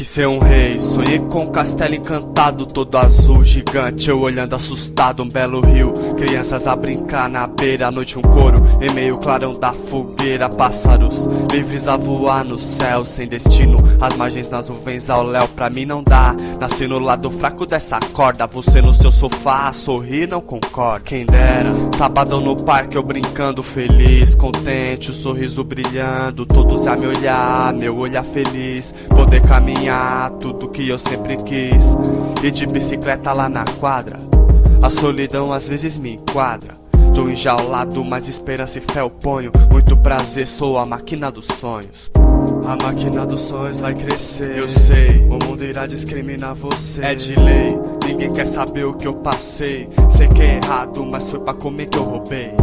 quis ser um rei. Sonhei com um castelo encantado Todo azul, gigante. Eu olhando assustado, um belo rio. Crianças a brincar na beira À noite um coro, em meio clarão da fogueira Pássaros livres a voar no céu Sem destino, as margens nas nuvens ao léu Pra mim não dá, nasci no lado fraco dessa corda. Você no seu sofá, a sorrir não concorda. Quem dera, sabadão no parque Eu brincando feliz, contente O sorriso brilhando, todos a me olhar Meu olhar feliz, poder caminhar Tudo que eu sempre quis. E de bicicleta lá na quadra A solidão às vezes me enquadra. Tô enjaulado, mas esperança e fé eu ponho. Muito prazer, sou a máquina dos sonhos a máquina dos sonhos vai crescer. Eu sei, o mundo irá discriminar você. É de lei, ninguém quer saber o que eu passei. Sei que é errado, mas foi pra comer que eu roubei.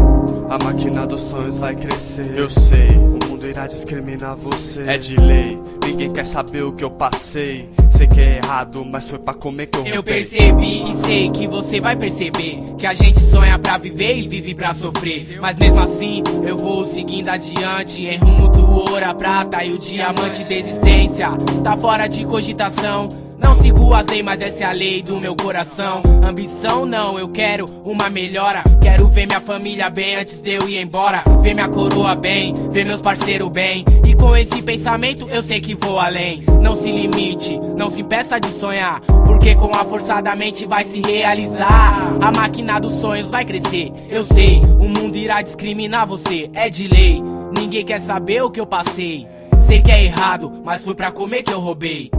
A máquina dos sonhos vai crescer. Eu sei, o mundo irá discriminar você. É de lei, ninguém quer saber o que eu passei. Sei que é errado, mas foi pra comer que eu roubei. Eu percebi e sei que você vai perceber Que a gente sonha pra viver e vive pra sofrer. Mas mesmo assim, eu vou seguindo adiante Em rumo do ouro, a prata e o diamante de existência. Tá fora de cogitação. Não sigo as leis, mas essa é a lei do meu coração. Ambição não, eu quero uma melhora. Quero ver minha família bem antes de eu ir embora. Ver minha coroa bem, ver meus parceiros bem. E com esse pensamento eu sei que vou além. Não se limite, não se impeça de sonhar. Porque com a força da mente vai se realizar. A máquina dos sonhos vai crescer, eu sei O mundo irá discriminar você, é de lei. Ninguém quer saber o que eu passei Sei que é errado, mas foi pra comer que eu roubei